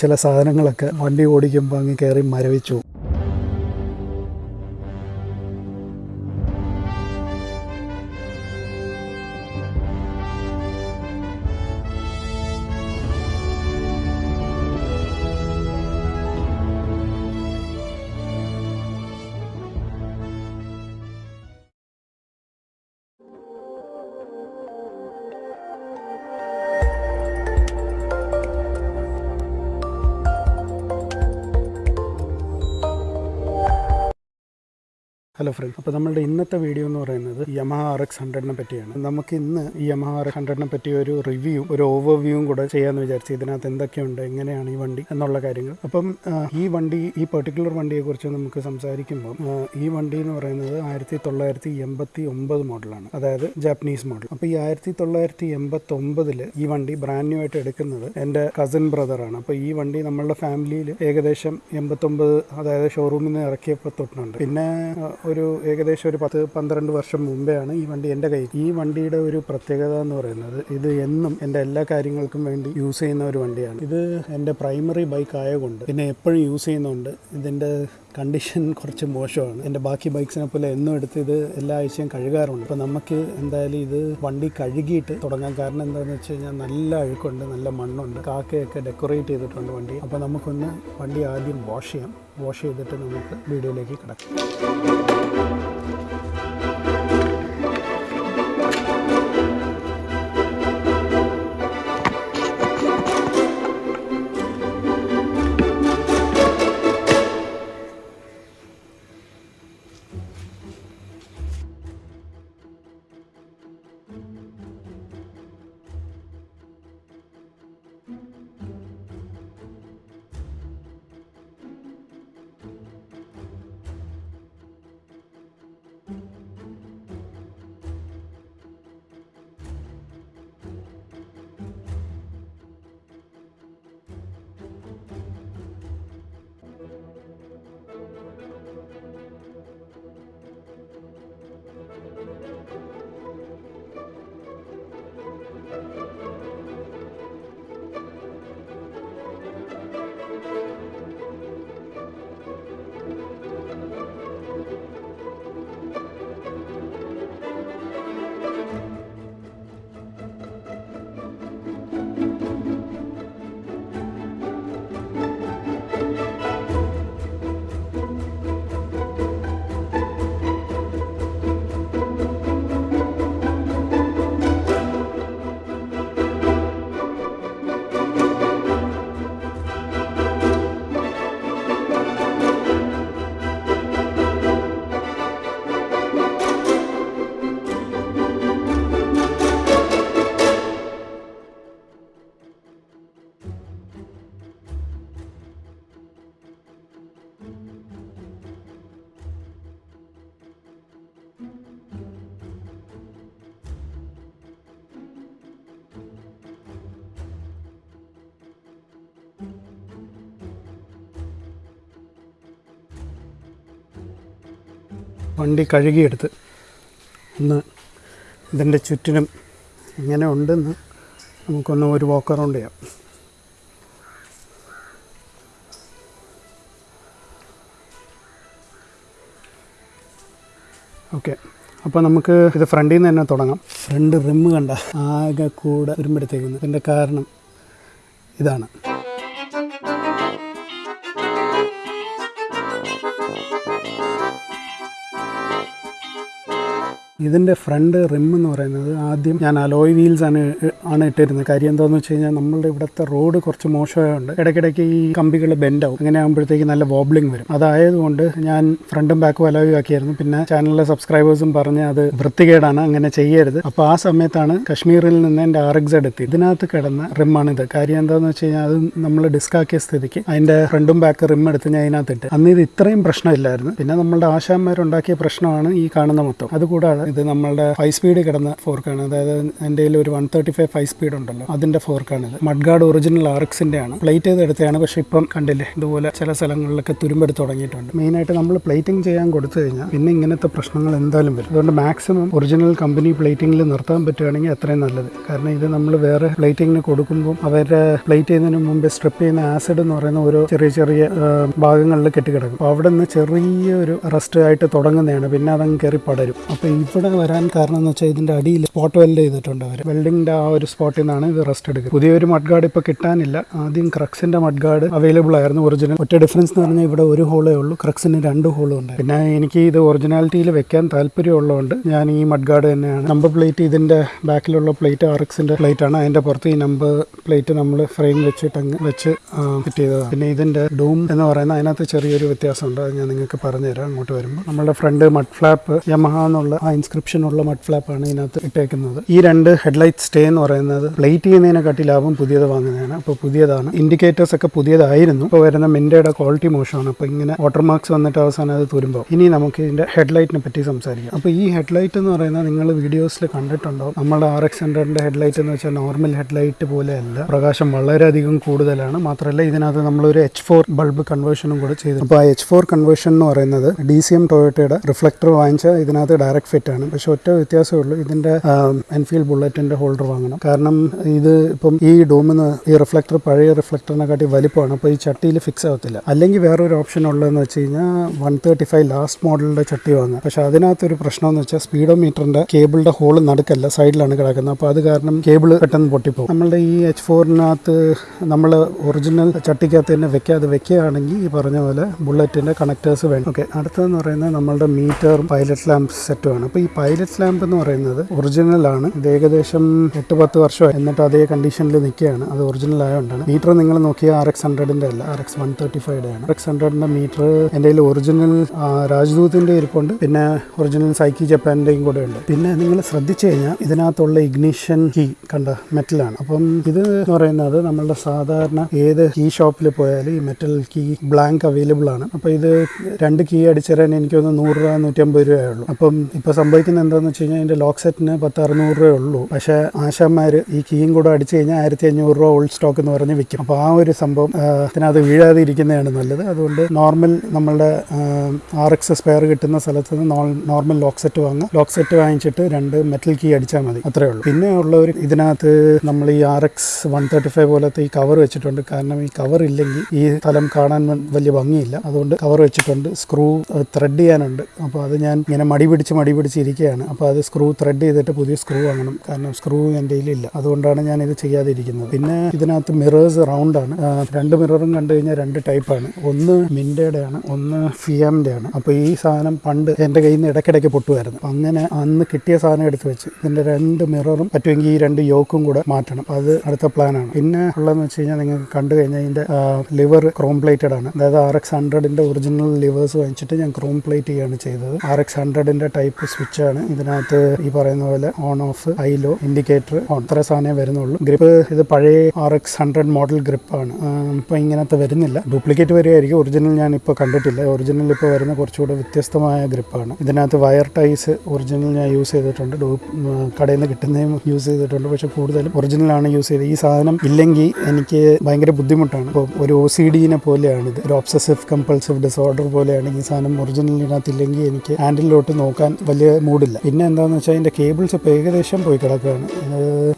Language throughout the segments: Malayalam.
ചില സാധനങ്ങളൊക്കെ വണ്ടി ഓടിക്കുമ്പോൾ അങ്ങ് കയറി മരവിച്ചു. ഫ്രണ്ട്സ് അപ്പോൾ നമ്മളുടെ ഇന്നത്തെ വീഡിയോ എന്ന് പറയുന്നത് യമഹ ആർ എക്സ് ഹൺഡ്രഡിനെ പറ്റിയാണ്. നമുക്ക് ഇന്ന് ഈ യമഹ ആർ എക്സ് ഹൺഡ്രഡിനെ പറ്റി ഒരു റിവ്യൂ ഒരു ഓവർവ്യൂവും കൂടെ ചെയ്യാമെന്ന് വിചാരിച്ചു ഇതിനകത്ത് എന്തൊക്കെയുണ്ട് എങ്ങനെയാണ് ഈ വണ്ടി എന്നുള്ള കാര്യങ്ങൾ. അപ്പം ഈ വണ്ടി ഈ പെർട്ടിക്കുലർ വണ്ടിയെക്കുറിച്ച് നമുക്ക് സംസാരിക്കുമ്പോൾ ഈ വണ്ടി എന്ന് പറയുന്നത് ആയിരത്തി തൊള്ളായിരത്തി എൺപത്തി ഒമ്പത് മോഡലാണ് അതായത് ജാപ്പനീസ് മോഡൽ അപ്പോൾ ഈ ആയിരത്തി തൊള്ളായിരത്തി എൺപത്തി ഒമ്പതിൽ ഈ വണ്ടി ബ്രാൻഡ് ന്യൂ ആയിട്ട് എടുക്കുന്നത് എന്റെ കസിൻ ബ്രദറാണ് അപ്പോൾ ഈ വണ്ടി നമ്മളുടെ ഫാമിലിയിൽ ഏകദേശം എൺപത്തൊമ്പത് അതായത് ഷോറൂമിൽ നിന്ന് ഇറക്കിയപ്പോൾ തൊട്ടുണ്ട് പിന്നെ ആ, ഒരു ഏകദേശം ഒരു പത്ത് പന്ത്രണ്ട് വർഷം മുമ്പെയാണ് ഈ വണ്ടി എന്റെ കയ്യിൽ. ഈ വണ്ടിയുടെ ഒരു പ്രത്യേകത എന്ന് പറയുന്നത് ഇത് എന്നും എന്റെ എല്ലാ കാര്യങ്ങൾക്കും വേണ്ടി യൂസ് ചെയ്യുന്ന ഒരു വണ്ടിയാണ്. ഇത് എന്റെ പ്രൈമറി ബൈക്ക് ആയതുകൊണ്ട് പിന്നെ എപ്പോഴും യൂസ് ചെയ്യുന്നുണ്ട് ഇതിന്റെ കണ്ടീഷൻ കുറച്ച് മോശമാണ്. എന്റെ ബാക്കി ബൈക്സിനെ പോലെ എന്നും എടുത്ത് ഇത് എല്ലാ ആഴ്ചയും കഴുകാറുണ്ട്. അപ്പോൾ നമുക്ക് എന്തായാലും ഇത് വണ്ടി കഴുകിയിട്ട് തുടങ്ങാം. കാരണം എന്താണെന്ന് വെച്ച് കഴിഞ്ഞാൽ നല്ല അഴുക്കുണ്ട് നല്ല മണ്ണുണ്ട്. കാക്കയൊക്കെ ഡെക്കറേറ്റ് ചെയ്തിട്ടുണ്ട് വണ്ടി. അപ്പോൾ നമുക്കൊന്ന് വണ്ടി ആദ്യം വാഷ് ചെയ്യാം. വാഷ് ചെയ്തിട്ട് നമുക്ക് വീഡിയോയിലേക്ക് കിടക്കാം. വണ്ടി കഴുകിയെടുത്ത് ഒന്ന് ഇതിന്റെ ചുറ്റിനും ഇങ്ങനെ ഉണ്ടെന്ന് നമുക്കൊന്ന് ഒരു വോക്ക് അറൗണ്ട് ചെയ്യാം. ഓക്കെ അപ്പോൾ നമുക്ക് ഇത് ഫ്രണ്ടിൽ നിന്ന് തന്നെ തുടങ്ങാം. ഫ്രണ്ട് റിമ്മ് കണ്ട ആകെ കൂടെ വരുമ്പോഴത്തേക്കുന്നു ഇതിന്റെ കാരണം ഇതാണ്. ഇതിന്റെ ഫ്രണ്ട് റിം എന്ന് പറയുന്നത് ആദ്യം ഞാൻ അലോയ് വീൽസ് ആണ് ആണ് ഇട്ടിരുന്നത്. കാര്യം എന്താണെന്ന് വെച്ച് കഴിഞ്ഞാൽ നമ്മളുടെ ഇവിടുത്തെ റോഡ് കുറച്ച് മോശമായതുകൊണ്ട് ഇടയ്ക്കിടയ്ക്ക് ഈ കമ്പികൾ ബെൻഡാവും അങ്ങനെ ആകുമ്പോഴത്തേക്ക് നല്ല വോബ്ലിംഗ് വരും. അതായതുകൊണ്ട് ഞാൻ ഫ്രണ്ടും ബാക്കും അലോയ് ആക്കിയായിരുന്നു. പിന്നെ ചാനലിലെ സബ്സ്ക്രൈബേഴ്സും പറഞ്ഞ് അത് വൃത്തികേടാണ് അങ്ങനെ ചെയ്യരുത്. അപ്പോൾ ആ സമയത്താണ് കശ്മീരിൽ നിന്ന് എന്റെ ആർ എക്സ് എത്തി. ഇതിനകത്ത് കിടന്ന റിമ്മാണ് ഇത്. കാര്യം എന്താണെന്ന് വെച്ച് കഴിഞ്ഞാൽ അത് നമ്മൾ ഡിസ്ക് ആക്കിയ സ്ഥിതിക്ക് അതിന്റെ ഫ്രണ്ടും ബാക്ക് റിം എടുത്ത് ഞാൻ അതിനകത്തിട്ട് അന്ന് ഇത് ഇത്രയും പ്രശ്നമില്ലായിരുന്നു. പിന്നെ നമ്മളുടെ ആശാന്മാരുണ്ടാക്കിയ പ്രശ്നമാണ് ഈ കാണുന്ന മൊത്തം. അതുകൂടാതെ ഇത് നമ്മളുടെ ഹൈ സ്പീഡ് കിടന്ന ഫോർക്കാണ് അതായത് എന്റെ ഒരു one thirty five five speed ഉണ്ടല്ലോ. അതിന്റെ ഫോർക്കാണ് ഇത് മഡ്ഗാർഡ് ഒറിജിനൽ ആർക്സിന്റെ ആണ് പ്ലേറ്റ് ചെയ്ത് എടുത്തതാണ്. പക്ഷേ ഇപ്പം കണ്ടില്ലേ ഇതുപോലെ ചില സ്ഥലങ്ങളിലൊക്കെ തുരുമ്പെടുത്ത് തുടങ്ങിയിട്ടുണ്ട്. മെയിൻ ആയിട്ട് നമ്മൾ പ്ലേറ്റിംഗ് ചെയ്യാൻ കൊടുത്തു കഴിഞ്ഞാൽ പിന്നെ ഇങ്ങനത്തെ പ്രശ്നങ്ങൾ എന്തായാലും വരും. അതുകൊണ്ട് മാക്സിമം ഒറിജിനൽ കമ്പനി പ്ലേറ്റിംഗിൽ നിർത്താൻ പറ്റുകയാണെങ്കിൽ അത്രയും നല്ലത്. കാരണം ഇത് നമ്മൾ വേറെ പ്ലേറ്റിങ്ങിന് കൊടുക്കുമ്പോൾ അവരുടെ പ്ലേറ്റ് ചെയ്യുന്നതിന് മുമ്പ് സ്ട്രിപ്പ് ചെയ്യുന്ന ആസിഡ് എന്ന് പറയുന്ന ഓരോ ചെറിയ ചെറിയ ഭാഗങ്ങളിൽ കെട്ടിക്കിടക്കും. അപ്പോൾ അവിടെ നിന്ന് ചെറിയൊരു റസ്റ്റ് ആയിട്ട് തുടങ്ങുന്നതാണ്. പിന്നെ അതങ്ങ് കയറി പടരും. അപ്പോൾ ഇവിടെ വരാൻ കാരണം എന്ന് വെച്ചാൽ ഇതിന്റെ അടിയിൽ സ്പോട്ട് വെൽഡ് ചെയ്തിട്ടുണ്ട് അവർ വെൽഡിങ്ങിന്റെ ആ ഒരു സ്പോട്ടിൽ നിന്നാണ് ഇത് റെസ്റ്റ് എടുക്കുക പുതിയൊരു മഡ് ഗാർഡ് ഇപ്പോൾ കിട്ടാനില്ല. ആദ്യം ക്രക്സിന്റെ മഡ് ഗാർഡ് അവൈലബിൾ ആയിരുന്നു ഒറിജിനൽ ഒറ്റ ഡിഫറൻസ് എന്ന് പറഞ്ഞാൽ ഇവിടെ ഒരു ഹോളേ ഉള്ളൂ. ക്രക്സിന് രണ്ട് ഹോളും ഉണ്ട്. പിന്നെ എനിക്ക് ഇത് ഒറിജിനാലിറ്റിയിൽ വെക്കാൻ താല്പര്യമുള്ളതുകൊണ്ട് ഞാൻ ഈ മഡ് ഗാർഡ് തന്നെയാണ്. നമ്പർ പ്ലേറ്റ് ഇതിന്റെ ബാക്കിലുള്ള പ്ലേറ്റ് ആർ എക്സിന്റെ പ്ലേറ്റ് ആണ്. അതിന്റെ പുറത്ത് ഈ നമ്പർ പ്ലേറ്റ് നമ്മൾ ഫ്രെയിം വെച്ചിട്ട് അങ്ങ് വെച്ച് ഫിറ്റ് ചെയ്തതാണ്. പിന്നെ ഇതിന്റെ ഡൂം എന്ന് പറയുന്ന അതിനകത്ത് ചെറിയൊരു വ്യത്യാസമുണ്ട്. അത് ഞാൻ നിങ്ങൾക്ക് പറഞ്ഞുതരാം. അങ്ങോട്ട് വരുമ്പോൾ നമ്മുടെ ഫ്രണ്ട് മഡ് ഫ്ലാപ്പ് യമഹ എന്നുള്ള ആ ഇൻസ്ക്രിപ്ഷൻ ഉള്ള മഡ് ഫ്ലാപ്പാണ് ഇതിനകത്ത് ഇട്ടേക്കുന്നത്. ഈ രണ്ട് ഹെഡ്ലൈറ്റ് സ്റ്റേ എന്ന് പറയുന്നത് പ്ലേറ്റ് ചെയ്യുന്നതിനെക്കാട്ടി ലാഭം പുതിയത് വാങ്ങുന്നതാണ്. അപ്പോൾ പുതിയതാണ്. ഇൻഡിക്കേറ്റേഴ്സ് ഒക്കെ പുതിയതായിരുന്നു. ഇപ്പോൾ വരുന്ന മിൻഡയുടെ ക്വാളിറ്റി മോശമാണ്. അപ്പോൾ ഇങ്ങനെ വാട്ടർ മാർക്സ് വന്നിട്ട് അവസാനം അത് തുരുമ്പോൾ ഇനി നമുക്ക് ഇതിന്റെ ഹെഡ്ലൈറ്റിനെ പറ്റി സംസാരിക്കാം. അപ്പോൾ ഈ ഹെഡ്ലൈറ്റ് എന്ന് പറയുന്നത് നിങ്ങൾ വീഡിയോസിൽ കണ്ടിട്ടുണ്ടോ? നമ്മുടെ ആർ എക്സ് ഹൺഡ്രഡിന്റെ ഹെഡ്ലൈറ്റ് എന്ന് വെച്ചാൽ നോർമൽ ഹെഡ്ലൈറ്റ് പോലെയല്ല. പ്രകാശം വളരെയധികം കൂടുതലാണ്. മാത്രമല്ല ഇതിനകത്ത് നമ്മളൊരു എച്ച് ഫോർ ബൾബ് കൺവേർഷനും കൂടെ ചെയ്തു അപ്പോൾ ആ എച്ച് ഫോർ കൺവേർഷൻ എന്ന് പറയുന്നത് ഡി സി എം ടൊയോട്ടയുടെ റിഫ്ലക്ടർ വാങ്ങിച്ച ഇതിനകത്ത് ഡയറക്റ്റ് ഫിറ്റ് ആണ് പക്ഷെ ഒറ്റ വ്യത്യാസമേ ഉള്ളൂ. ഇതിന്റെ എൻഫീൽഡ് ബുള്ളറ്റിന്റെ ഹോൾഡർ വാങ്ങണം. കാരണം ഇത് ഇപ്പം ഈ ഡോമിന് ഈ റിഫ്ലക്ടർ പഴയ റിഫ്ലക്ടറിനെക്കാട്ടി വലിപ്പമാണ്. അപ്പോൾ ഈ ചട്ടിയിൽ ഫിക്സ് ആവത്തില്ല. അല്ലെങ്കിൽ വേറൊരു ഓപ്ഷൻ ഉള്ളതെന്ന് വെച്ച് കഴിഞ്ഞാൽ വൺ തേർട്ടി ഫൈവ് ലാസ്റ്റ് മോഡലിന്റെ ചട്ടി വാങ്ങുക. പക്ഷെ അതിനകത്തൊരു പ്രശ്നം എന്ന് വെച്ചാൽ സ്പീഡോമീറ്ററിന്റെ കേബിളിന്റെ ഹോൾ നടുക്കല്ല സൈഡിലാണ് കിടക്കുന്നത്. അപ്പോൾ അത് കാരണം കേബിൾ പെട്ടെന്ന് പൊട്ടിപ്പോകും. നമ്മളുടെ ഈ എച്ച് ഫോറിനകത്ത് നമ്മൾ ഒറിജിനൽ ചട്ടിക്കകത്ത് തന്നെ വെക്കാതെ വെക്കുകയാണെങ്കിൽ ഈ പറഞ്ഞ പോലെ ബുള്ളറ്റിന്റെ കണക്ടേഴ്സ് വേണം. ഓക്കെ അടുത്തതെന്ന് പറയുന്നത് നമ്മളുടെ മീറ്റർ പൈലറ്റ് ലാമ്പ് സെറ്റുമാണ് അപ്പോൾ പൈലറ്റ് ലാമ്പ് എന്ന് പറയുന്നത് ഒറിജിനൽ ആണ്. ഇത് ഏകദേശം എട്ട് പത്ത് വർഷമായി. എന്നിട്ട് അതേ കണ്ടീഷനിൽ നിൽക്കുകയാണ്. അത് ഒറിജിനൽ ആയതുകൊണ്ടാണ് മീറ്റർ നിങ്ങൾ നോക്കിയ ആർ എക്സ് ഹൺഡ്രഡിന്റെ അല്ല. R X one thirty five ആണ്. ആർ എക്സ് ഹൺഡ്രഡിന്റെ മീറ്റർ എന്റെ കയ്യിൽ ഒറിജിനൽ രാജദൂതിന്റെ ഇരിപ്പുണ്ട്. പിന്നെ ഒറിജിനൽ സൈക്കി ജപ്പാന്റെയും കൂടെ ഉണ്ട്. പിന്നെ നിങ്ങൾ ശ്രദ്ധിച്ചു കഴിഞ്ഞാൽ ഇതിനകത്തുള്ള ഇഗ്നിഷൻ കീ കണ്ട മെറ്റലാണ് അപ്പം ഇത് എന്ന് പറയുന്നത് നമ്മളുടെ സാധാരണ ഏത് കീ ഷോപ്പിൽ പോയാലും ഈ മെറ്റൽ കീ ബ്ലാങ്ക് അവൈലബിൾ ആണ്. അപ്പോൾ ഇത് രണ്ട് കീ അടിച്ചുതരാൻ എനിക്ക് എനിക്കൊന്ന് നൂറ് രൂപ നൂറ്റമ്പത് രൂപയേ ഉള്ളൂ. അപ്പം ഇപ്പോൾ സംഭവിക്കുന്നത് എന്താണെന്ന് വെച്ച് കഴിഞ്ഞാൽ ഇതിന്റെ ലോക്ക് സെറ്റിന് പത്ത് അറുന്നൂറ് രൂപയേ ഉള്ളൂ. പക്ഷേ ആശാന്മാർ ഈ കീയും കൂടെ അടിച്ചു കഴിഞ്ഞാൽ ആയിരത്തി അഞ്ഞൂറ് രൂപ ഓൾഡ് സ്റ്റോക്ക് എന്ന് പറഞ്ഞ് വിൽക്കും. അപ്പോൾ ആ ഒരു സംഭവം അതിനകത്ത് വീഴാതെ ഇരിക്കുന്നതാണ് നല്ലത്. അതുകൊണ്ട് നോർമൽ നമ്മളുടെ ആർ എക്സ് സ്പെയർ കിട്ടുന്ന സ്ഥലത്ത് നിന്ന് നോർമൽ ലോക്ക് സെറ്റ് വാങ്ങുക. ലോക്ക് സെറ്റ് വാങ്ങിച്ചിട്ട് രണ്ട് മെറ്റൽ കീ അടിച്ചാൽ മതി. അത്രേ ഉള്ളൂ. പിന്നെ ഉള്ളവർ ഇതിനകത്ത് നമ്മൾ ഈ R X one thirty five പോലത്തെ ഈ കവർ വെച്ചിട്ടുണ്ട്. കാരണം ഈ കവർ ഇല്ലെങ്കിൽ ഈ സ്ഥലം കാണാൻ വലിയ ഭംഗിയില്ല. അതുകൊണ്ട് കവർ വെച്ചിട്ടുണ്ട്. സ്ക്രൂ ത്രെഡ് ചെയ്യാനുണ്ട്. അപ്പോൾ അത് ഞാൻ ഇങ്ങനെ മടി പിടിച്ച് മടി പിടിച്ച് ഇരിക്കുകയാണ്. അപ്പോൾ അത് സ്ക്രൂ ത്രെഡ് ചെയ്തിട്ട് പുതിയ സ്ക്രൂ വാങ്ങണം. കാരണം സ്ക്രൂ എന്റെ കയ്യിലില്ല. അതുകൊണ്ടാണ് ഞാൻ ഇത് ചെയ്യാതിരിക്കുന്നത്. പിന്നെ ഇതിനകത്ത് മിറേഴ്സ് റൗണ്ട് ആണ്. രണ്ട് മിററും കണ്ടു കഴിഞ്ഞാൽ രണ്ട് ടൈപ്പാണ് ഒന്ന് മിൻഡയുടെ ആണ് ഒന്ന് ഫിയാമിന്റെ ആണ്. അപ്പോൾ ഈ സാധനം പണ്ട് എന്റെ കയ്യിൽ നിന്ന് ഇടയ്ക്കിടയ്ക്ക് പൊട്ടുമായിരുന്നു. അങ്ങനെ അന്ന് കിട്ടിയ സാധനം എടുത്ത് വെച്ച് ഇതിന്റെ രണ്ട് മിററും പറ്റുമെങ്കിൽ ഈ രണ്ട് യോക്കും കൂടെ മാറ്റണം. അത് അടുത്ത പ്ലാനാണ് പിന്നെ ഉള്ളതെന്ന് വെച്ച് കഴിഞ്ഞാൽ നിങ്ങൾക്ക് കണ്ടു കഴിഞ്ഞാൽ ഇതിന്റെ ലിവർ ക്രോം പ്ലേറ്റഡ് ആണ്. അതായത് ആർ എക്സ് ഹൺഡ്രഡിന്റെ ഒറിജിനൽ ലിവേഴ്സ് വാങ്ങിച്ചിട്ട് ഞാൻ ക്രോം പ്ലേറ്റ് ചെയ്യാണ് ചെയ്തത്. ആർ എക്സ് ഹൺഡ്രഡിന്റെ ടൈപ്പ് സ്വിച്ച് ആണ് ഇതിനകത്ത് ഈ പറയുന്ന പോലെ ഓൺ ഓഫ് ഐലോ ഇൻഡിക്കേറ്റർ ഓൺ ഇത്ര സാധനമേ വരുന്നുള്ളൂ. ഗ്രിപ്പ് ഇത് പഴയ ആർ എക്സ് ഹൺഡ്രഡ് മോഡൽ ഗ്രിപ്പാണ് ഇപ്പോൾ ഇങ്ങനത്തെ വരുന്നില്ല. ഡ്യൂപ്ലിക്കേറ്റ് വരികയായിരിക്കും. ഒറിജിനൽ ഞാൻ ഇപ്പോൾ കണ്ടിട്ടില്ല. ഒറിജിനൽ ഇപ്പോൾ വരുന്ന കുറച്ചുകൂടെ വ്യത്യസ്തമായ ഗ്രിപ്പാണ് ഇതിനകത്ത് വയർ ടൈസ് ഒറിജിനൽ ഞാൻ യൂസ് ചെയ്തിട്ടുണ്ട്. കടയിൽ നിന്ന് കിട്ടുന്നതും യൂസ് ചെയ്തിട്ടുണ്ട്. പക്ഷേ കൂടുതലും ഒറിജിനലാണ് യൂസ് ചെയ്തത്. ഈ സാധനം ഇല്ലെങ്കിൽ എനിക്ക് ഭയങ്കര ബുദ്ധിമുട്ടാണ്. ഇപ്പോൾ ഒരു ഒ സി ഡിനെ പോലെയാണ് ഇത് ഒരു ഒബ്സസീവ് കമ്പൾസീവ് ഡിസോർഡർ പോലെയാണ് ഈ സാധനം ഒറിജിനലിനകത്ത് ഇല്ലെങ്കിൽ എനിക്ക് ഹാൻഡിലോട്ട് നോക്കാൻ വലിയ മൂഡില്ല പിന്നെ എന്താണെന്ന് വെച്ചാൽ അതിന്റെ കേബിൾസ് ഇപ്പോൾ ഏകദേശം പോയി കിടക്കുകയാണ്.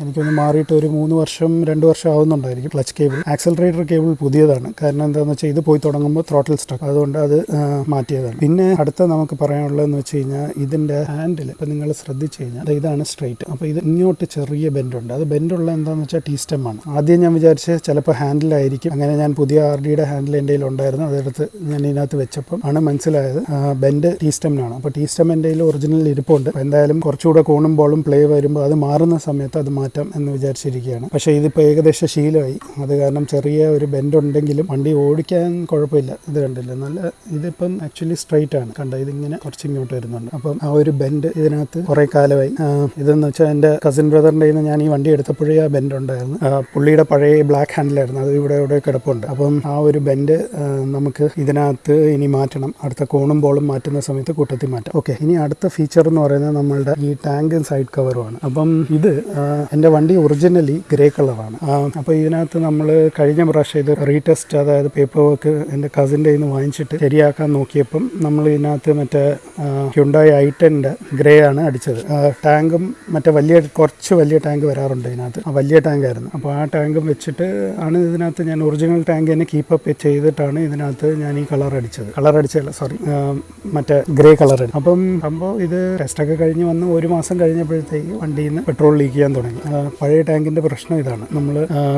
എനിക്കൊന്ന് മാറിയിട്ട് ഒരു മൂന്ന് വർഷം രണ്ട് വർഷം ആവുന്നുണ്ടായിരിക്കും ക്ലച്ച് കേബിൾ ആക്സലറേറ്റർ കേബിൾ പുതിയതാണ്. കാരണം എന്താണെന്ന് വെച്ചാൽ ഇത് പോയി തുടങ്ങുമ്പോൾ ത്രോട്ടിൽ സ്റ്റക്ക് അതുകൊണ്ട് അത് മാറ്റിയതാണ്. പിന്നെ അടുത്ത നമുക്ക് പറയാനുള്ളതെന്ന് വെച്ച് കഴിഞ്ഞാൽ ഇതിന്റെ ഹാൻഡിൽ ഇപ്പം നിങ്ങൾ ശ്രദ്ധിച്ചു കഴിഞ്ഞാൽ ഇതാണ് സ്ട്രൈറ്റ് അപ്പോൾ ഇത് ഇങ്ങോട്ട് ചെറിയ ബെൻഡുണ്ട് അത് ബെൻഡുള്ള എന്താണെന്ന് വെച്ചാൽ ടീ ആണ്. ആദ്യം ഞാൻ വിചാരിച്ചത് ചിലപ്പോൾ ഹാൻഡിലായിരിക്കും അങ്ങനെ ഞാൻ പുതിയ ആർ ഡിയുടെ ഹാൻഡിൽ എന്റെ ഉണ്ടായിരുന്നു. അതെടുത്ത് ഞാൻ ഇതിനകത്ത് വെച്ചപ്പോൾ ആണ് മനസ്സിലായത്. ബെൻഡ് ടീ സ്റ്റെമ്മിനാണ് അപ്പോൾ ടീ സ്റ്റെം എന്റെ ഒറിജിനൽ ഇരിപ്പുണ്ട്. എന്തായാലും കുറച്ചുകൂടെ കൂണുമ്പോഴും പ്ലേ വരുമ്പോൾ അത് മാറുന്ന സമയത്ത് അത് മാറ്റാം എന്ന് വിചാരിച്ചിരിക്കുകയാണ്. പക്ഷേ ഇതിപ്പോൾ ഏകദേശം ശീലമായി. അത് കാരണം ചെറിയ ഒരു ബെൻഡ് ഉണ്ടെങ്കിലും വണ്ടി ഓടിക്കാൻ കുഴപ്പമില്ല. ഇത് കണ്ടില്ല? നല്ല ഇതിപ്പം ആക്ച്വലി സ്ട്രൈറ്റ് ആണ്. കണ്ട? ഇതിങ്ങനെ കുറച്ച് ഇങ്ങോട്ട് വരുന്നുണ്ട്. അപ്പം ആ ഒരു ബെൻഡ് ഇതിനകത്ത് കുറേ കാലമായി. ഇതെന്ന് വെച്ചാൽ എന്റെ കസിൻ ബ്രദറിന്റെ നിന്ന് ഞാൻ ഈ വണ്ടി എടുത്തപ്പോഴേ ആ ബെൻഡ് ഉണ്ടായിരുന്നു. പുള്ളിയുടെ പഴയ ബ്ലാക്ക് ഹാൻഡിലായിരുന്നു അത് ഇവിടെ ഇവിടെ കിടപ്പുണ്ട്. അപ്പം ആ ഒരു ബെൻഡ് നമുക്ക് ഇതിനകത്ത് ഇനി മാറ്റണം. അടുത്ത കോണും ബോളും മാറ്റുന്ന സമയത്ത് കൂട്ടത്തിൽ മാറ്റാം. ഓക്കെ. ഇനി അടുത്ത ഫീച്ചർ എന്ന് പറയുന്നത് നമ്മളുടെ ഈ ടാങ്കും സൈഡ് കവറും ആണ്. അപ്പം ഇത് എന്റെ വണ്ടി ഒറിജിനലി ഗ്രേ കളറാണ് അപ്പോൾ ഇതിനകത്ത് നമ്മൾ കഴിഞ്ഞ പ്രാവശ്യം ഇത് റീടെസ്റ്റ് അതായത് പേപ്പർ വർക്ക് എന്റെ കസിന്റെ നിന്ന് വാങ്ങിച്ചിട്ട് ശരിയാക്കാൻ നോക്കിയപ്പം നമ്മൾ ഇതിനകത്ത് മറ്റേ ഹ്യുണ്ടായി ഐ ടെന്റെ ഗ്രേ ആണ് അടിച്ചത്. ടാങ്കും മറ്റേ വലിയ കുറച്ച് വലിയ ടാങ്ക് വരാറുണ്ട് ഇതിനകത്ത്. ആ വലിയ ടാങ്ക് ആയിരുന്നു. അപ്പോൾ ആ ടാങ്കും വെച്ചിട്ട് ആണ് ഇതിനകത്ത് ഞാൻ ഒറിജിനൽ ടാങ്ക് തന്നെ കീപ്പപ്പ് ചെയ്തിട്ടാണ് ഇതിനകത്ത് ഞാൻ ഈ കളർ അടിച്ചത്. കളർ അടിച്ചല്ല സോറി മറ്റേ ഗ്രേ കളർ അപ്പം സംഭവം ഇത് ടെസ്റ്റൊക്കെ കഴിഞ്ഞ് വന്ന് ഒരു മാസം കഴിഞ്ഞപ്പോഴത്തേക്ക് വണ്ടിയിൽ നിന്ന് പെട്രോൾ ലീക്ക് ചെയ്യാൻ തുടങ്ങി. പഴയ ടാങ്കിന്റെ പ്രശ്നം ഇതാണ്. നമ്മൾ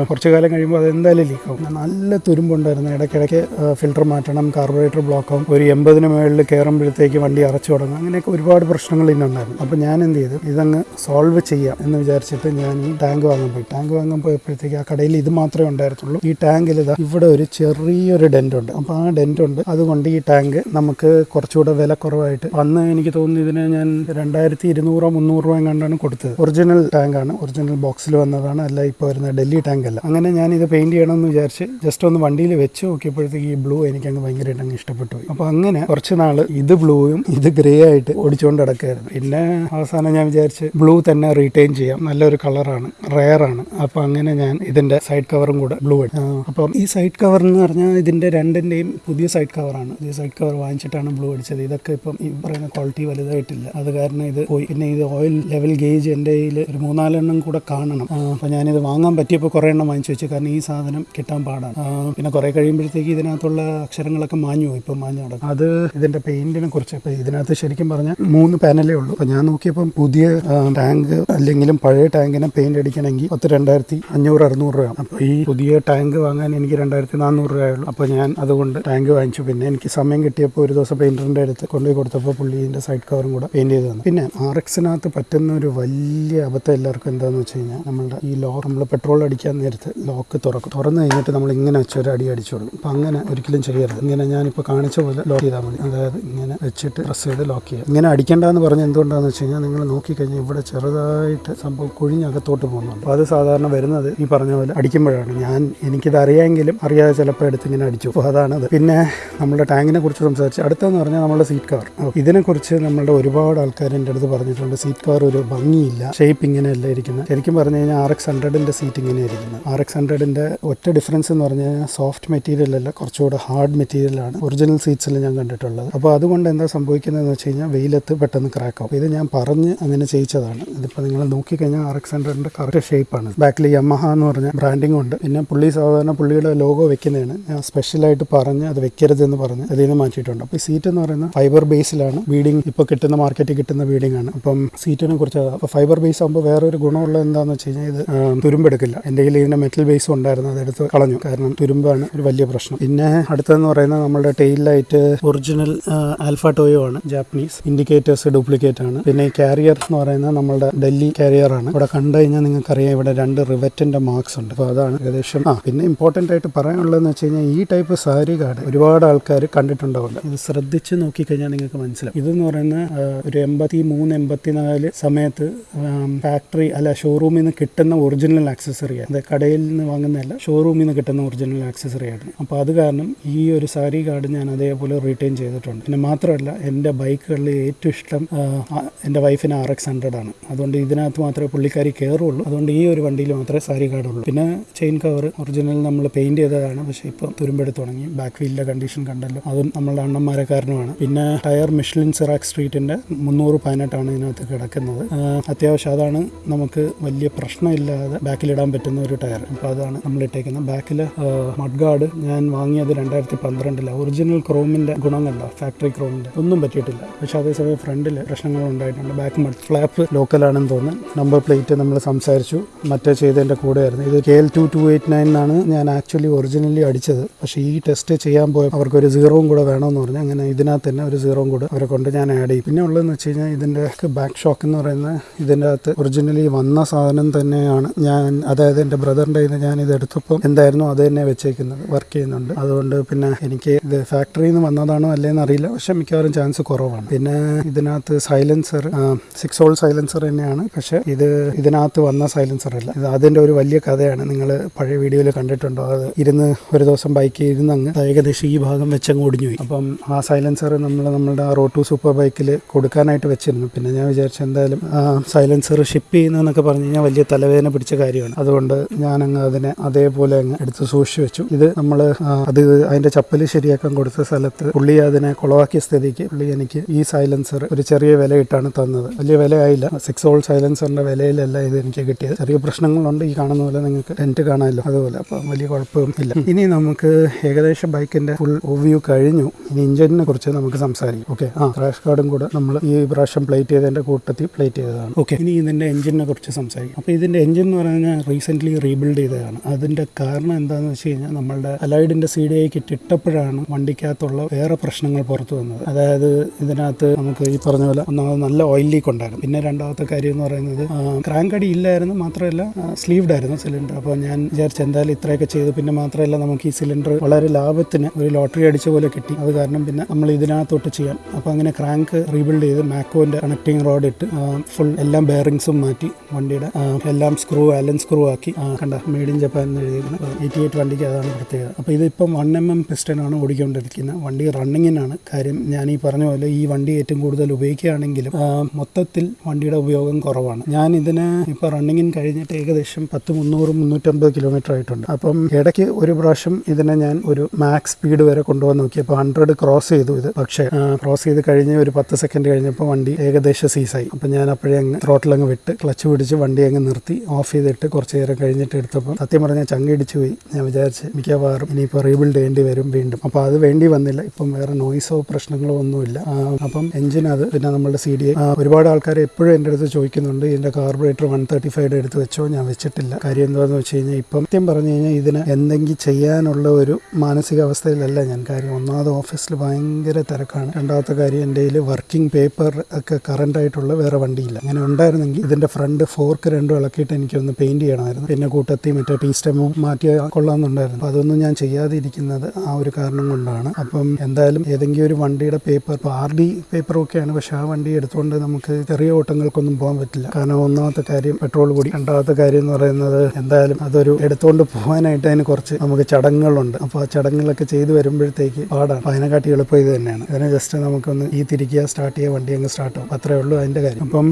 കുറച്ച് കാലം കഴിയുമ്പോൾ അത് എന്തായാലും ലീക്ക് ആവും. നല്ല തുരുമ്പുണ്ടായിരുന്നു. ഇടയ്ക്കിടയ്ക്ക് ഫിൽറ്റർ മാറ്റണം കാർബറേറ്റർ ബ്ലോക്ക് ആവും. ഒരു എൺപതിന് മുകളിൽ കയറുമ്പോഴത്തേക്ക് വണ്ടി അറച്ചു തുടങ്ങും. അങ്ങനെയൊക്കെ ഒരുപാട് പ്രശ്നങ്ങൾ ഇന്നുണ്ടായിരുന്നു അപ്പോൾ ഞാൻ എന്ത് ചെയ്തു? ഇതങ്ങ് സോൾവ് ചെയ്യാം എന്ന് വിചാരിച്ചിട്ട് ഞാൻ ഈ ടാങ്ക് വാങ്ങാൻ പോയി. ടാങ്ക് വാങ്ങാൻ പോയപ്പോഴത്തേക്ക് ആ കടയിൽ ഇത് മാത്രമേ ഉണ്ടായിരുന്നുള്ളൂ. ഈ ടാങ്കിൽ ഇതാ ഇവിടെ ഒരു ചെറിയൊരു ഡെന്റ് ഉണ്ട്. അപ്പോൾ ആ ഡെന്റ് ഉണ്ട്. അതുകൊണ്ട് ഈ ടാങ്ക് നമുക്ക് കുറച്ചുകൂടെ വില കുറവായിട്ട് അന്ന് എനിക്ക് തോന്നുന്നു ഇതിന് ഞാൻ രണ്ടായിരത്തി ഇരുന്നൂറോ മുന്നൂറ് രൂപ കണ്ടാണ് കൊടുത്തത് ഒറിജിനൽ ടാങ്കാണ് ഒറിജിനൽ ബോക്സിൽ വന്നതാണ്. അല്ല ഇപ്പോൾ വരുന്ന ഡൽഹി ടാങ്ക് അല്ല. അങ്ങനെ ഞാൻ ഇത് പെയിന്റ് ചെയ്യണമെന്ന് വിചാരിച്ച് ജസ്റ്റ് ഒന്ന് വണ്ടിയിൽ വെച്ച് നോക്കിയപ്പോഴത്തേക്ക് ഈ ബ്ലൂ എനിക്ക് അങ്ങ് ഭയങ്കരമായിട്ട് അങ്ങ് ഇഷ്ടപ്പെട്ടു. പോയി അപ്പോൾ അങ്ങനെ കുറച്ച് നാൾ ഇത് ബ്ലൂയും ഇത് ഗ്രേ ആയിട്ട് ഓടിച്ചുകൊണ്ട് കിടക്കുകയായിരുന്നു പിന്നെ അവസാനം ഞാൻ വിചാരിച്ച് ബ്ലൂ തന്നെ റീറ്റെയിൻ ചെയ്യാം. നല്ലൊരു കളറാണ് ആണ്. അപ്പോൾ അങ്ങനെ ഞാൻ ഇതിന്റെ സൈഡ് കവറും കൂടെ ബ്ലൂ അടി അപ്പം ഈ സൈഡ് കവർ എന്ന് പറഞ്ഞാൽ ഇതിന്റെ രണ്ടിന്റെയും പുതിയ സൈഡ് കവറാണ് പുതിയ സൈഡ് കവർ വാങ്ങിച്ചിട്ടാണ് ബ്ലൂ അടിച്ചത്. ഇതൊക്കെ ഇപ്പം ഈ പറയുന്ന ക്വാളിറ്റി വലുതായിട്ടില്ല. അത് കാരണം ഇത് പോയി. പിന്നെ ഇത് ഓയിൽ ലെവൽ ഗേജ് എന്റെ കയ്യിൽ ഒരു മൂന്നാലെണ്ണം കൂടെ കാണണം. അപ്പം അപ്പോൾ ഞാനിത് വാങ്ങാൻ പറ്റിയപ്പോൾ കുറേ എണ്ണം വാങ്ങിച്ചു വെച്ചു. കാരണം ഈ സാധനം കിട്ടാൻ പാടാണ്. പിന്നെ കുറേ കഴിയുമ്പോഴത്തേക്ക് ഇതിനകത്തുള്ള അക്ഷരങ്ങളൊക്കെ മാഞ്ഞു പോയി. ഇപ്പം മാഞ്ഞു കിടക്കും അത് ഇതിന്റെ പെയിന്റിനെ കുറിച്ച് ഇപ്പം ഇതിനകത്ത് ശരിക്കും പറഞ്ഞാൽ മൂന്ന് പാനലേ ഉള്ളൂ. അപ്പോൾ ഞാൻ നോക്കിയപ്പം പുതിയ ടാങ്ക് അല്ലെങ്കിലും പഴയ ടാങ്കിനെ പെയിന്റ് അടിക്കണമെങ്കിൽ പത്ത് രണ്ടായിരത്തി അഞ്ഞൂറ് അറുന്നൂറ് രൂപ. അപ്പോൾ ഈ പുതിയ ടാങ്ക് വാങ്ങാൻ എനിക്ക് രണ്ടായിരത്തി നാനൂറ് രൂപയുള്ളൂ അപ്പോൾ ഞാൻ അതുകൊണ്ട് ടാങ്ക് വാങ്ങിച്ചു. പിന്നെ എനിക്ക് സമയം കിട്ടിയപ്പോൾ ഒരു ദിവസം പെയിന്ററിന്റെ അടുത്ത് കൊണ്ടുപോയി കൊടുത്തപ്പോൾ പുള്ളി ഇതിന്റെ സൈഡ് കവറും കൂടെ തന്നു പിന്നെ ആർ എക്സിനകത്ത് പറ്റുന്ന ഒരു വലിയ അബദ്ധം എല്ലാവർക്കും എന്താന്ന് വെച്ച് കഴിഞ്ഞാൽ നമ്മളുടെ ഈ ലോ നമ്മൾ പെട്രോൾ അടിക്കാൻ നേരത്ത് ലോക്ക് തുറക്കും. തുറന്നു കഴിഞ്ഞിട്ട് നമ്മൾ ഇങ്ങനെ വെച്ചൊരു അടി അടിച്ചോളും അപ്പം അങ്ങനെ ഒരിക്കലും ചെയ്യരുത്. ഇങ്ങനെ ഞാനിപ്പോൾ കാണിച്ച പോലെ ലോക്ക് ചെയ്താൽ മതി. അതായത് ഇങ്ങനെ വെച്ചിട്ട് പ്രസ് ചെയ്ത് ലോക്ക് ചെയ്യുക. ഇങ്ങനെ അടിക്കേണ്ടെന്ന് പറഞ്ഞ് എന്തുകൊണ്ടാണെന്ന് വെച്ച് കഴിഞ്ഞാൽ നിങ്ങൾ നോക്കിക്കഴിഞ്ഞാൽ ഇവിടെ ചെറുതായിട്ട് സംഭവം കുഴിഞ്ഞകത്തോട്ട് പോകുന്നുണ്ട്. അപ്പോൾ അത് സാധാരണ വരുന്നത് ഈ പറഞ്ഞ പോലെ അടിക്കുമ്പോഴാണ്. ഞാൻ എനിക്കിത് അറിയാമെങ്കിലും അറിയാതെ ചിലപ്പോൾ എടുത്ത് ഇങ്ങനെ അടിച്ചു അപ്പോൾ അതാണത്. പിന്നെ നമ്മുടെ ടാങ്കിനെ കുറിച്ച് സംസാരിച്ച് അടുത്തെന്ന് പറഞ്ഞാൽ നമ്മുടെ സീറ്റ് കവർ ഇതിനെക്കുറിച്ച് നമ്മളുടെ ഒരുപാട് ആൾക്കാർ എന്റെ അടുത്ത് പറഞ്ഞിട്ടുണ്ട് സീറ്റ് കവർ ഒരു ഭംഗിയില്ല ഷേപ്പ് ഇങ്ങനെയല്ല ഇരിക്കുന്നത് ശരിക്കും പറഞ്ഞു കഴിഞ്ഞാൽ ആർ എക്സ് ഹൺഡ്രഡിന്റെ സീറ്റ് ഇങ്ങനെ ഇരിക്കുന്നത് ആർ എക്സ് ഹൺഡ്രഡിന്റെ ഒറ്റ ഡിഫറൻസ് എന്ന് പറഞ്ഞു കഴിഞ്ഞാൽ സോഫ്റ്റ് മെറ്റീരിയൽ അല്ല കുറച്ചുകൂടെ ഹാർഡ് മെറ്റീരിയലാണ് ഒറിജിനൽ സീറ്റ്സിൽ ഞാൻ കണ്ടിട്ടുള്ളത്. അപ്പോൾ അതുകൊണ്ട് എന്താ സംഭവിക്കുന്നതെന്ന് വെച്ച് കഴിഞ്ഞാൽ വെയിലത്ത് പെട്ടെന്ന് ക്രാക്ക് ഇത് ഞാൻ പറഞ്ഞ് അങ്ങനെ ചെയ്യിച്ചതാണ്. ഇതിപ്പോൾ നിങ്ങൾ നോക്കിക്കഴിഞ്ഞാൽ ആർ എക്സ് ഹൺഡ്രഡിന്റെ കറക്റ്റ് ഷേപ്പാണ് ബാക്കിൽ യമഹ എന്ന് പറഞ്ഞ ബ്രാൻഡിംഗ് ഉണ്ട്. പിന്നെ പുള്ളി സാധാരണ പുള്ളിയുടെ ലോഗോ വെക്കുന്നതാണ്. ഞാൻ സ്പെഷ്യലായിട്ട് പറഞ്ഞ് അത് വെക്കരുതെന്ന് പറഞ്ഞ് അതിൽ നിന്ന് മാറ്റിയിട്ടുണ്ട്. അപ്പോൾ സീറ്റ് എന്ന് പറയുന്നത് ഫൈബർ ബേസിലാണ് ബീഡിങ് ഇപ്പോൾ കിട്ടുന്ന മാർക്കറ്റിൽ കിട്ടുന്ന ബീഡിംഗ് ആണ്. അപ്പം സീറ്റിനെ കുറിച്ച് ഫൈബർ ബേസ് ആകുമ്പോൾ വേറൊരു ഗുണമുള്ള എന്താണെന്ന് വെച്ച് കഴിഞ്ഞാൽ ഇത് തുരുമ്പെടുക്കില്ല എന്റെ കയ്യിൽ ഇതിന്റെ മെറ്റൽ ബേസ് ഉണ്ടായിരുന്നു അതെടുത്ത് കളഞ്ഞു. കാരണം തുരുമ്പാണ് ഒരു വലിയ പ്രശ്നം. പിന്നെ അടുത്തതെന്ന് പറയുന്നത് നമ്മുടെ tail light original Alpha Toyo ആണ് ജാപ്പനീസ് ഇൻഡിക്കേറ്റേഴ്സ് ഡ്യൂപ്ലിക്കേറ്റ് ആണ്. പിന്നെ കാരിയർ എന്ന് പറയുന്നത് നമ്മുടെ ഡൽഹി കാരിയർ ആണ്. ഇവിടെ കണ്ടു കഴിഞ്ഞാൽ നിങ്ങൾക്കറിയാം ഇവിടെ രണ്ട് റിവറ്റിന്റെ മാർക്സ് ഉണ്ട്. അപ്പോൾ അതാണ് ഏകദേശം ആ പിന്നെ ഇമ്പോർട്ടന്റ് ആയിട്ട് പറയാനുള്ളതെന്ന് വെച്ച് കഴിഞ്ഞാൽ ഈ ടൈപ്പ് സാരി കാർഡ് ഒരുപാട് ആൾക്കാർ കണ്ടിട്ടുണ്ടാവില്ല. ഇത് ശ്രദ്ധിച്ച് നോക്കിക്കഴിഞ്ഞാൽ നിങ്ങൾക്ക് മനസ്സിലാവും. ഇതെന്ന് പറയുന്ന ഒരു എൺപത്തി മൂന്ന് എൺപത്തി നാല് സമയത്ത് ഫാക്ടറി അല്ല ഷോറൂമിൽ നിന്ന് കിട്ടുന്ന ഒറിജിനൽ ആക്സസറിയാണ് അത് കടയിൽ നിന്ന് വാങ്ങുന്നതല്ല ഷോറൂമിൽ നിന്ന് കിട്ടുന്ന ഒറിജിനൽ ആക്സസറി ആയിരുന്നു. അപ്പോൾ അത് കാരണം ഈ ഒരു സാരി കാർഡ് ഞാൻ അതേപോലെ റീറ്റെയിൻ ചെയ്തിട്ടുണ്ട്. പിന്നെ മാത്രമല്ല എന്റെ ബൈക്കുകളിൽ ഏറ്റവും ഇഷ്ടം എന്റെ വൈഫിന് ആർ എക്സ് ഹൺഡ്രഡ് ആണ്. അതുകൊണ്ട് ഇതിനകത്ത് മാത്രമേ പുള്ളിക്കാരി കയറുള്ളൂ അതുകൊണ്ട് ഈ ഒരു വണ്ടിയിൽ മാത്രമേ സാരി കാർഡ് ഉള്ളൂ. പിന്നെ ചെയിൻ കവർ ഒറിജിനൽ നമ്മൾ പെയിന്റ് ചെയ്തതാണ്. പക്ഷേ ഇപ്പം തുരുമ്പെടുത്ത് തുടങ്ങി. ബാക്ക് വീലിന്റെ കണ്ടീഷൻ കണ്ടല്ലോ. അതും നമ്മളുടെ അണ്ണന്മാരെ കാരണമാണ്. പിന്നെ ടയർ മിഷ്ലിൻ സിറാക് സ്ട്രീറ്റിന്റെ മുന്നൂറ് പതിനെട്ടാണ് ഇതിനകത്ത് കിടക്കുന്നത്. അത്യാവശ്യം അതാണ് നമുക്ക് വലിയ പ്രശ്നമില്ലാതെ ബാക്കിലിടാൻ പറ്റുന്ന ഒരു ടയർ. അപ്പോൾ അതാണ് നമ്മൾ ഇട്ടേക്കുന്നത് ബാക്കിൽ മഡ് ഗാർഡ് ഞാൻ വാങ്ങിയത് രണ്ടായിരത്തി പന്ത്രണ്ടിലാണ് ഒറിജിനൽ ക്രോമിന്റെ ഗുണം കണ്ട ഫാക്ടറി ക്രോമിന്റെ ഒന്നും പറ്റിയിട്ടില്ല. പക്ഷേ അതേസമയം ഫ്രണ്ടിൽ പ്രശ്നങ്ങൾ ഉണ്ടായിട്ടുണ്ട്. ബാക്ക് മഡ് ഫ്ലാപ്പ് ലോക്കലാണെന്ന് തോന്നുന്നു. നമ്പർ പ്ലേറ്റ് നമ്മൾ സംസാരിച്ചു. മറ്റേ ചെയ്തതിന്റെ കൂടെയായിരുന്നു. ഇത് K L two two eight nine എന്നാണ് ഞാൻ ആക്ച്വലി ഒറിജിനലി അടിച്ചത്. പക്ഷേ ഈ ടെസ്റ്റ് ചെയ്യാൻ പോയ അവർക്കൊരു സീറോവും കൂടെ വേണമെന്ന് പറഞ്ഞു. അങ്ങനെ ഇതിനകത്ത് തന്നെ ഒരു സീറോവും കൂടെ അവരെ കൊണ്ട് ഞാൻ ആഡ് ചെയ്യും പിന്നെ ഉള്ളതെന്ന് വെച്ച് കഴിഞ്ഞാൽ ഇതിന്റെ ബാക്ക് ഷോക്ക് എന്ന് പറയുന്നത് ഇതിന്റെ അകത്ത് ഒറിജിനലി വന്ന സാധനം തന്നെയാണ്. ഞാൻ അതായത് എന്റെ ബ്രദറിന്റെ നിന്ന് ഞാൻ ഇത് എടുത്തപ്പോൾ എന്തായിരുന്നു അത് തന്നെ വെച്ചേക്കുന്നത് വർക്ക് ചെയ്യുന്നുണ്ട്. അതുകൊണ്ട് പിന്നെ എനിക്ക് ഇത് ഫാക്ടറിയിൽ നിന്ന് വന്നതാണോ അല്ലേന്ന് അറിയില്ല. പക്ഷെ മിക്കവാറും ചാൻസ് കുറവാണ്. പിന്നെ ഇതിനകത്ത് സൈലൻസർ സിക്സ് ഹോൾ സൈലൻസർ തന്നെയാണ്. പക്ഷെ ഇത് ഇതിനകത്ത് വന്ന സൈലൻസർ അല്ല. ഇത് അതിന്റെ ഒരു വലിയ കഥയാണ്. നിങ്ങൾ പഴയ വീഡിയോയിൽ കണ്ടിട്ടുണ്ടോ? അത് ഇരുന്ന് ഒരു ദിവസം ബൈക്ക് ഇരുന്ന് അങ്ങ് ഏകദേശം ഈ ഭാഗം വെച്ചങ്ങ് ഒടിഞ്ഞു പോയി അപ്പം ആ സൈലൻസർ നമ്മൾ നമ്മുടെ ആ റോട്ടു സൂപ്പർ ബൈക്കിൽ കൊടുത്ത് കൊടുക്കാനായിട്ട് വെച്ചിരുന്നു. പിന്നെ ഞാൻ വിചാരിച്ചു എന്തായാലും സൈലൻസർ ഷിപ്പ് ചെയ്യുന്നതെന്നൊക്കെ പറഞ്ഞു കഴിഞ്ഞാൽ വലിയ തലവേദന പിടിച്ച കാര്യമാണ്. അതുകൊണ്ട് ഞാൻ ഞാനങ്ങ് അതിനെ അതേപോലെ അങ്ങ് എടുത്ത് സൂക്ഷിച്ചു വെച്ചു. ഇത് നമ്മൾ അത് അതിന്റെ ചപ്പൽ ശരിയാക്കാൻ കൊടുത്ത സ്ഥലത്ത് പുള്ളി അതിനെ കുളവാക്കിയ സ്ഥിതിക്ക് പുള്ളി എനിക്ക് ഈ സൈലൻസർ ഒരു ചെറിയ വിലയിട്ടാണ് തന്നത്. വലിയ വിലയായില്ല സിക്സ് ഓൾ സൈലൻസറിന്റെ വിലയിലല്ല ഇത് എനിക്ക് കിട്ടിയത്. ചെറിയ പ്രശ്നങ്ങളുണ്ട് ഈ കാണുന്ന പോലെ നിങ്ങൾക്ക് ടെന്റ് കാണാമല്ലോ. അതുപോലെ അപ്പം വലിയ കുഴപ്പമൊന്നും ഇല്ല. ഇനി നമുക്ക് ഏകദേശം ബൈക്കിന്റെ ഫുൾ ഓവ്യൂ കഴിഞ്ഞു. ഇനി ഇഞ്ചിനെ കുറിച്ച് നമുക്ക് സംസാരിക്കും. ഓക്കെ ആ ക്രാഷ് കാർഡും കൂടെ നമ്മൾ ഈ പ്രാവശ്യം പ്ലേറ്റ് ചെയ്തതിന്റെ കൂട്ടത്തിൽ പ്ലേറ്റ് ചെയ്തതാണ്. ഓക്കെ ഇനി ഇതിന്റെ എഞ്ചിനെ കുറിച്ച് സംസാരിക്കും. അപ്പോൾ ഇതിന്റെ എഞ്ചിൻ എന്ന് പറഞ്ഞാൽ റീസെന്റ്ലി റീബിൽഡ് ചെയ്തതാണ്. അതിന്റെ കാരണം എന്താണെന്ന് വെച്ച് കഴിഞ്ഞാൽ നമ്മളുടെ അലൈഡിന്റെ സി ഡി ഐ കിറ്റ് ഇട്ടപ്പോഴാണ് വണ്ടിക്കകത്തുള്ള വേറെ പ്രശ്നങ്ങൾ പുറത്തു വന്നത്. അതായത് ഇതിനകത്ത് നമുക്ക് ഈ പറഞ്ഞ പോലെ ഒന്നാമത് നല്ല ഓയിൽ ലീക്ക് ഉണ്ടായിരുന്നു. പിന്നെ രണ്ടാമത്തെ കാര്യം എന്ന് പറയുന്നത് ക്രാങ്ക് അടി ഇല്ലായിരുന്നു മാത്രമല്ല സ്ലീവ്ഡ് ആയിരുന്നു സിലിണ്ടർ അപ്പോൾ ഞാൻ വിചാരിച്ചു എന്തായാലും ഇത്രയൊക്കെ ചെയ്തു. പിന്നെ മാത്രമല്ല നമുക്ക് ഈ സിലിണ്ടർ വളരെ ലാഭത്തിന് ഒരു ലോട്ടറി അടിച്ച പോലെ കിട്ടി. അത് കാരണം പിന്നെ നമ്മൾ ഇതിനകത്തോട്ട് ചെയ്യാം അപ്പോൾ അങ്ങനെ ക്രാങ്ക് റീബിൽഡ് ചെയ്ത് മാക്കോന്റെ കണക്ടിങ് റോഡ് ഇട്ട് ഫുൾ എല്ലാം ബെയറിങ്സും മാറ്റി വണ്ടിയുടെ എല്ലാം സ്ക്രൂ അലൻ സ്ക്രൂ ആക്കി കണ്ട മെയ്ഡ് ഇൻ ജപ്പാൻ എന്ന് എഴുതിയിരിക്കുന്നത് എയ്റ്റി എയ്റ്റ് വണ്ടിക്ക് അതാണ് പ്രത്യേകത. അപ്പോൾ ഇതിപ്പം വൺ എം എം പിസ്റ്റനാണ് ഓടിക്കൊണ്ടിരിക്കുന്നത്. വണ്ടി റണ്ണിങ്ങിനാണ് കാര്യം ഞാൻ ഈ പറഞ്ഞ പോലെ ഈ വണ്ടി ഏറ്റവും കൂടുതൽ ഉപയോഗിക്കുകയാണെങ്കിലും മൊത്തത്തിൽ വണ്ടിയുടെ ഉപയോഗം കുറവാണ്. ഞാൻ ഇതിന് ഇപ്പോൾ റണ്ണിങ്ങിന് കഴിഞ്ഞിട്ട് ഏകദേശം പത്ത് മുന്നൂറ് മുന്നൂറ്റമ്പത് കിലോമീറ്റർ ആയിട്ടുണ്ട്. അപ്പം ഇടയ്ക്ക് ഒരു പ്രാവശ്യം ഇതിനെ ഞാൻ ഒരു മാക്സ് സ്പീഡ് വരെ കൊണ്ടുപോകാൻ നോക്കി അപ്പോൾ ഹൺഡ്രഡ് ക്രോസ് ചെയ്തു ഇത്. പക്ഷേ ക്രോസ് ചെയ്ത് കഴിഞ്ഞ് ഒരു പത്ത് സെക്കൻഡ് കഴിഞ്ഞപ്പോൾ വണ്ടി ഏകദേശം സീസായി. അപ്പം ഞാൻ അപ്പോഴേ അങ്ങ് ത്രോട്ടിൽ അങ്ങ് വിട്ട് ക്ലച്ച് പിടിച്ച് വണ്ടി അങ്ങ് നിർത്തി. ഓഫ് ചെയ്തിട്ട് കുറച്ച് നേരം കഴിഞ്ഞിട്ട് എടുത്തപ്പോൾ സത്യം പറഞ്ഞാൽ ചങ്ങിടിച്ച് പോയി. ഞാൻ വിചാരിച്ച് മിക്കവാറും ഇനിയിപ്പോൾ റീബിൽഡ് ചെയ്യേണ്ടി വരും വീണ്ടും. അപ്പോൾ അത് വേണ്ടി വന്നില്ല. ഇപ്പം വേറെ നോയിസോ പ്രശ്നങ്ങളോ ഒന്നുമില്ല. അപ്പം എഞ്ചിൻ അത് പിന്നെ നമ്മുടെ സി ഡി ഒരുപാട് ആൾക്കാർ എപ്പോഴും എന്റെ അടുത്ത് ചോദിക്കുന്നുണ്ട് ഇതിന്റെ കാർബറേറ്റർ വൺ തേർട്ടി ഫൈവ് എടുത്ത് വെച്ചോ? ഞാൻ വെച്ചിട്ടില്ല. കാര്യം എന്താണെന്ന് വെച്ച് കഴിഞ്ഞാൽ ഇപ്പം സത്യം പറഞ്ഞു കഴിഞ്ഞാൽ ഇതിന് എന്തെങ്കിലും ചെയ്യാനുള്ള ഒരു മാനസികാവസ്ഥയിലല്ല ഞാൻ. കാര്യം ഒന്നാമത് ഓഫീസിൽ ഭയങ്കര തിരക്കാണ്. രണ്ടാമത്തെ കാര്യം എന്റെ വർക്കിംഗ് പേപ്പർ ഒക്കെ കറണ്ട് ആയിട്ടുള്ള വേറെ വണ്ടിയില്ല. അങ്ങനെ ഉണ്ടായിരുന്നെങ്കിൽ ഇതിന്റെ ഫ്രണ്ട് ഫോർക്ക് രണ്ടും ഇളക്കിയിട്ട് എനിക്കൊന്ന് പെയിന്റ് ചെയ്യണമായിരുന്നു. പിന്നെ കൂട്ടത്തി മറ്റേ ടീ സ്റ്റെമും മാറ്റി കൊള്ളാമെന്നുണ്ടായിരുന്നു. അപ്പോൾ അതൊന്നും ഞാൻ ചെയ്യാതെ ഇരിക്കുന്നത് ആ ഒരു കാരണം കൊണ്ടാണ്. അപ്പം എന്തായാലും ഏതെങ്കിലും ഒരു വണ്ടിയുടെ പേപ്പർ ഇപ്പോൾ ആർ ഡി പേപ്പറൊക്കെയാണ് പക്ഷെ ആ വണ്ടി എടുത്തുകൊണ്ട് നമുക്ക് ചെറിയ ഓട്ടങ്ങൾക്കൊന്നും പോകാൻ പറ്റില്ല. കാരണം ഒന്നാമത്തെ കാര്യം പെട്രോൾ കൂടി രണ്ടാമത്തെ കാര്യം എന്ന് പറയുന്നത് എന്തായാലും അതൊരു എടുത്തുകൊണ്ട് പോകാനായിട്ട് അതിന് കുറച്ച് നമുക്ക് ചടങ്ങുകളുണ്ട്. അപ്പോൾ ആ ചടങ്ങുകളൊക്കെ ചെയ്തു വരുമ്പോഴത്തേക്ക് പാടാണ്. അപ്പോൾ അതിനെക്കാട്ടി എളുപ്പം ഇത് തന്നെയാണ്. അതിനെ ജസ്റ്റ് നമുക്കൊന്ന് ഈ തിരിക്കുക സ്റ്റാർട്ട് ചെയ്യുക വണ്ടി അങ്ങ് സ്റ്റാർട്ട് ആവും. അത്രേ ഉള്ളൂ അതിന്റെ കാര്യം. അപ്പം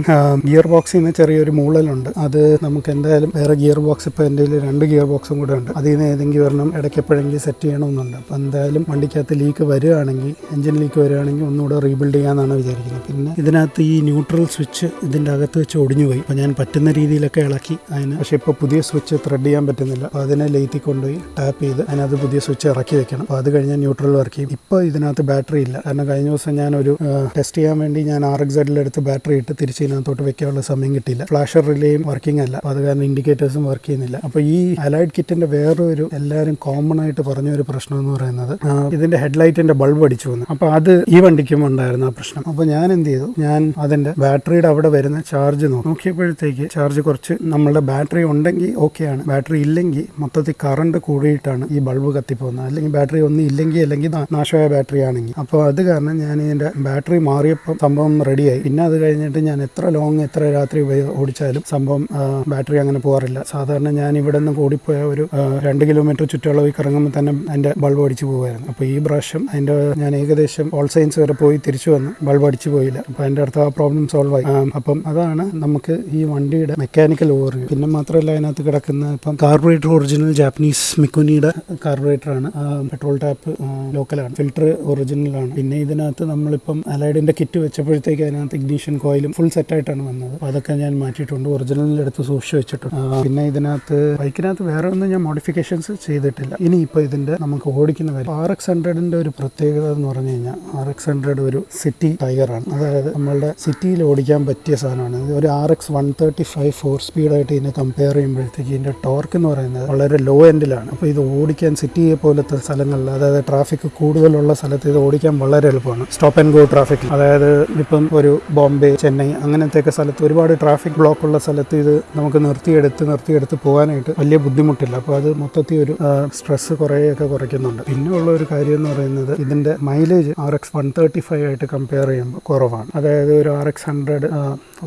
ഗിയർ ബോക്സിൽ നിന്ന് ചെറിയൊരു മൂളലുണ്ട്. അത് നമുക്ക് എന്തായാലും വേറെ ഗിയർ ബോക്സ് ഇപ്പോൾ എന്റെ രണ്ട് ഗിയർ ബോക്സും കൂടെ ഉണ്ട്. അതിൽ നിന്ന് ഏതെങ്കിലും ഒരെണ്ണം ഇടയ്ക്ക് എപ്പോഴെങ്കിലും സെറ്റ് ചെയ്യണമെന്നുണ്ട്. അപ്പോൾ എന്തായാലും വണ്ടിക്കകത്ത് ലീക്ക് വരികയാണെങ്കിൽ എഞ്ചിൻ ലീക്ക് വരികയാണെങ്കിൽ ഒന്നുകൂടെ റീബിൽഡ് ചെയ്യാമെന്നാണ് വിചാരിക്കുന്നത്. പിന്നെ ഇതിനകത്ത് ഈ ന്യൂട്രൽ സ്വിച്ച് ഇതിന്റെ അകത്ത് വെച്ച് ഒടിഞ്ഞു പോയി അപ്പോൾ ഞാൻ പറ്റുന്ന രീതിയിലൊക്കെ ഇളക്കി അതിന്. പക്ഷേ ഇപ്പോൾ പുതിയ സ്വിച്ച് ത്രെഡ് ചെയ്യാൻ പറ്റുന്നില്ല. അപ്പോൾ അതിനെ ലേറ്റി കൊണ്ടുപോയി ടാപ്പ് ചെയ്ത് അതിനകത്ത് പുതിയ സ്വിച്ച് ഇറക്കി വെക്കണം. അപ്പോൾ അത് കഴിഞ്ഞാൽ ന്യൂട്രൽ വർക്ക് ചെയ്യും. ഇപ്പോൾ ഇതിനകത്ത് ബാറ്ററി ഇല്ല. കാരണം കഴിഞ്ഞ ദിവസം ഞാനൊരു ടെസ്റ്റ് ചെയ്യാൻ ഞാൻ ആർ എക്സ് എടുത്ത് ബാറ്ററി ഇട്ട് തിരിച്ച് ഇതിനകത്തോട്ട് വെക്കാനുള്ള സമയം കിട്ടിയില്ല. ഫ്ലാഷർ റിലേയും വർക്കിംഗ് അല്ല. അപ്പോൾ അത് കാരണം ഇൻഡിക്കേറ്റേഴ്സും വർക്ക് ചെയ്യുന്നില്ല. അപ്പോൾ ഈ അലൈഡ് കിറ്റിന്റെ വേറൊരു എല്ലാവരും കോമൺ ആയിട്ട് പറഞ്ഞ ഒരു പ്രശ്നം എന്ന് പറയുന്നത് ഇതിന്റെ ഹെഡ്ലൈറ്റിന്റെ ബൾബ് അടിച്ചു വന്നു. അപ്പോൾ അത് ഈ വണ്ടിക്കും ഉണ്ടായിരുന്നു ആ പ്രശ്നം. അപ്പോൾ ഞാൻ എന്ത് ചെയ്തു? ഞാൻ അതിന്റെ ബാറ്ററിയുടെ അവിടെ വരുന്ന ചാർജ് നോക്കി. നോക്കിയപ്പോഴത്തേക്ക് ചാർജ് കുറച്ച് നമ്മളുടെ ബാറ്ററി ഉണ്ടെങ്കിൽ ഓക്കെയാണ് ബാറ്ററി ഇല്ലെങ്കിൽ മൊത്തത്തിൽ കറണ്ട് കൂടിയിട്ടാണ് ഈ ബൾബ് കത്തിപ്പോകുന്നത്. അല്ലെങ്കിൽ ബാറ്ററി ഒന്നും ഇല്ലെങ്കിൽ അല്ലെങ്കിൽ നാശമായ ബാറ്ററി ആണെങ്കിൽ. അപ്പോൾ അത് കാരണം ഞാൻ ഇതിന്റെ ബാറ്ററി മാറിയപ്പോൾ സംഭവം റെഡിയായി. പിന്നെ അത് കഴിഞ്ഞിട്ട് ഞാൻ എത്ര ലോങ് എത്ര രാത്രി ഓടിച്ചാലും സംഭവം ബാറ്ററി അങ്ങനെ പോകാറില്ല സാധാരണ ഞാൻ ഇവിടെ നിന്ന് കൂടിപ്പോയ ഒരു രണ്ട് കിലോമീറ്റർ ചുറ്റളവിൽ കറങ്ങുമ്പോൾ തന്നെ അതിന്റെ ബൾബ് അടിച്ചു പോകുമായിരുന്നു അപ്പോൾ ഈ പ്രാവശ്യം അതിന്റെ ഞാൻ ഏകദേശം ഓൾ സയൻസ് വരെ പോയി തിരിച്ചു വന്ന്. ബൾബ് അടിച്ചു പോയില്ല. അപ്പോൾ അതിന്റെ അടുത്ത് ആ പ്രോബ്ലം സോൾവ് ആയി. അപ്പം അതാണ് നമുക്ക് ഈ വണ്ടിയുടെ മെക്കാനിക്കൽ ഓവർവ്യൂ പിന്നെ മാത്രമല്ല അതിനകത്ത് കിടക്കുന്ന ഇപ്പം കാർബറേറ്റർ ഒറിജിനൽ ജാപ്പനീസ് മിക്കുനിയുടെ കാർബറേറ്റർ ആണ്. പെട്രോൾ ടാപ്പ് ലോക്കലാണ് ഫിൽറ്റർ ഒറിജിനലാണ് പിന്നെ ഇതിനകത്ത് നമ്മളിപ്പം അലൈഡിന്റെ കിറ്റ് വെച്ചപ്പോഴത്തേക്ക് അതിനകത്ത് ഇഗ്നീഷൻ കോയിലും ഫുൾ സെറ്റായിട്ടാണ് വന്നത്. അപ്പോൾ അതൊക്കെ ഞാൻ മാറ്റിയിട്ടുണ്ട്. ഒറിജിനലിൽ എടുത്ത് സൂക്ഷിച്ച് വെച്ചിട്ടുണ്ട്. പിന്നെ ഇതിനകത്ത് ബൈക്കിനകത്ത് വേറെ ഒന്നും ഞാൻ മോഡിഫിക്കേഷൻസ് ചെയ്തിട്ടില്ല. ഇനി ഇപ്പോൾ ഇതിന്റെ നമുക്ക് ഓടിക്കുന്ന കാര്യം. ആർ എക്സ് ഹൺഡ്രഡിന്റെ ഒരു പ്രത്യേകത എന്ന് പറഞ്ഞു കഴിഞ്ഞാൽ ആർ എക്സ് ഹൺഡ്രഡ് ഒരു സിറ്റി ടൈഗറാണ് അതായത് നമ്മളുടെ സിറ്റിയിൽ ഓടിക്കാൻ പറ്റിയ സാധനമാണ്. ഒരു R X one thirty five four സ്പീഡായിട്ട് ഇതിനെ കമ്പയർ ചെയ്യുമ്പോഴത്തേക്ക് ഇതിന്റെ ടോർക്ക് എന്ന് പറയുന്നത് വളരെ ലോ എൻഡിലാണ് അപ്പോൾ ഇത് ഓടിക്കാൻ സിറ്റിയെ പോലത്തെ സ്ഥലങ്ങളിൽ അതായത് ട്രാഫിക് കൂടുതലുള്ള സ്ഥലത്ത് ഇത് ഓടിക്കാൻ വളരെ എളുപ്പമാണ്. സ്റ്റോപ്പ് ആൻഡ് ഗോ ട്രാഫിക് അതായത് ഇപ്പം ഒരു ബോംബെ ചെന്നൈ അങ്ങനത്തെയൊക്കെ സ്ഥലത്ത് ഒരുപാട് ട്രാഫിക് ബ്ലോക്ക് ഉള്ള സ്ഥലത്ത് ഇത് നമുക്ക് നിർത്തിയെടുത്ത് നിർത്തിയെടുത്ത് പോകാനായിട്ട് വലിയ ബുദ്ധിമുട്ടില്ല. അപ്പോൾ അത് മൊത്തത്തിൽ ഒരു സ്ട്രെസ് കുറേയൊക്കെ കുറയ്ക്കുന്നുണ്ട്. പിന്നെ ഉള്ള ഒരു കാര്യം എന്ന് പറയുന്നത് ഇതിന്റെ mileage R X one thirty five ആയിട്ട് കമ്പയർ ചെയ്യുമ്പോൾ കുറവാണ്. അതായത് ഒരു R X hundred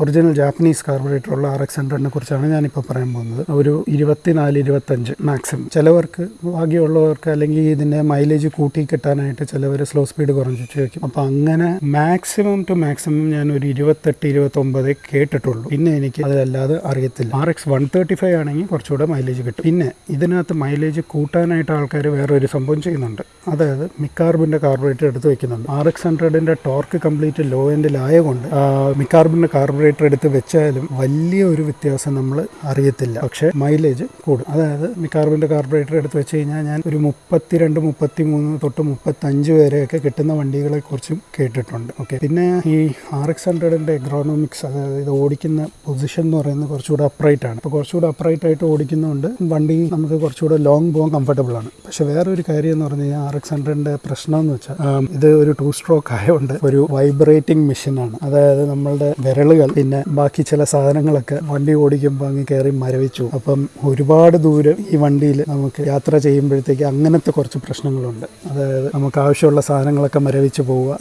original Japanese carburettor ഉള്ള ആർ എക്സ് ഹൺഡ്രഡിനെ കുറിച്ചാണ് ഞാനിപ്പോൾ പറയാൻ പോകുന്നത്. ഒരു ഇരുപത്തിനാല് ഇരുപത്തഞ്ച് മാക്സിമം ചിലവർക്ക് ഭാഗ്യമുള്ളവർക്ക് അല്ലെങ്കിൽ ഇതിന്റെ മൈലേജ് കൂട്ടി കിട്ടാനായിട്ട് ചിലവർ സ്ലോ സ്പീഡ് കുറഞ്ഞു വയ്ക്കും അപ്പോൾ അങ്ങനെ മാക്സിമം ടു മാക്സിമം ഞാൻ ഒരു ഇരുപത്തെട്ട് ഇരുപത്തൊമ്പത് കേട്ടിട്ടുള്ളൂ. പിന്നെ എനിക്ക് അതല്ലാതെ അറിയത്തില്ല. R X one thirty five ആണെങ്കിൽ കുറച്ചുകൂടെ മൈലേജ് കിട്ടും. പിന്നെ ഇതിനകത്ത് മൈലേജ് കൂട്ടാനായിട്ട് ആൾക്കാർ വേറെ ഒരു സംഭവം ചെയ്യുന്നുണ്ട്. അതായത് മിക്കാർബിന്റെ കാർബറേറ്റർ എടുത്ത് വെക്കുന്നുണ്ട്. ആർ എക്സ് ഹൺഡ്രഡിന്റെ ടോർക്ക് കംപ്ലീറ്റ് ലോ എൻഡിൽ ആയതുകൊണ്ട് മിക്കാർബിന്റെ കാർബറേറ്റർ എടുത്ത് വെച്ചാലും വലിയ ഒരു വ്യത്യാസം നമ്മൾ അറിയത്തില്ല. പക്ഷേ മൈലേജ് കൂടും. അതായത് മിക്കാർബിന്റെ കാർബറേറ്റർ എടുത്ത് വെച്ച് കഴിഞ്ഞാൽ ഞാൻ ഒരു മുപ്പത്തിരണ്ട് മുപ്പത്തി മൂന്ന് തൊട്ട് മുപ്പത്തഞ്ച് വരെയൊക്കെ കിട്ടുന്ന വണ്ടികളെ കുറിച്ചും കേട്ടിട്ടുണ്ട്. ഓക്കെ പിന്നെ ഈ ആർ എക്സ് ഹൺഡ്രഡിന്റെ എഗ്രോണോമിക്സ് അതായത് ഇത് ഓടിക്കുന്ന പൊസിഷൻ എന്ന് പറയുന്നത് കുറച്ചുകൂടെ അപ്രൈറ്റ് ആണ്. അപ്പോൾ കുറച്ചുകൂടെ അപ്രൈറ്റ് ആയിട്ട് ഓടിക്കുന്നതുകൊണ്ട് വണ്ടി നമുക്ക് കുറച്ചുകൂടെ ലോങ് പോകാൻ കംഫർട്ടബിൾ ആണ്. പക്ഷേ വേറൊരു കാര്യം എന്ന് പറഞ്ഞു കഴിഞ്ഞാൽ ആർ എക്സ് ഹൺഡ്രഡിന്റെ പ്രശ്നം എന്ന് വെച്ചാൽ ഇത് ഒരു ടു സ്ട്രോക്ക് ആയതുകൊണ്ട് ഒരു വൈബ്രേറ്റിംഗ് മെഷീനാണ് അതായത് നമ്മളുടെ വിരലുകൾ പിന്നെ ബാക്കി ചില സാധനങ്ങളൊക്കെ വണ്ടി ഓടിക്കുമ്പോൾ അങ്ങ് കയറി മരവിച്ചു. അപ്പം ഒരുപാട് ദൂരം ഈ വണ്ടിയിൽ നമുക്ക് യാത്ര ചെയ്യുമ്പോഴത്തേക്ക് അങ്ങനത്തെ കുറച്ച് പ്രശ്നങ്ങളുണ്ട്. അതായത് നമുക്ക് ആവശ്യമുള്ള സാധനങ്ങളൊക്കെ മരവിച്ച് പോവുക.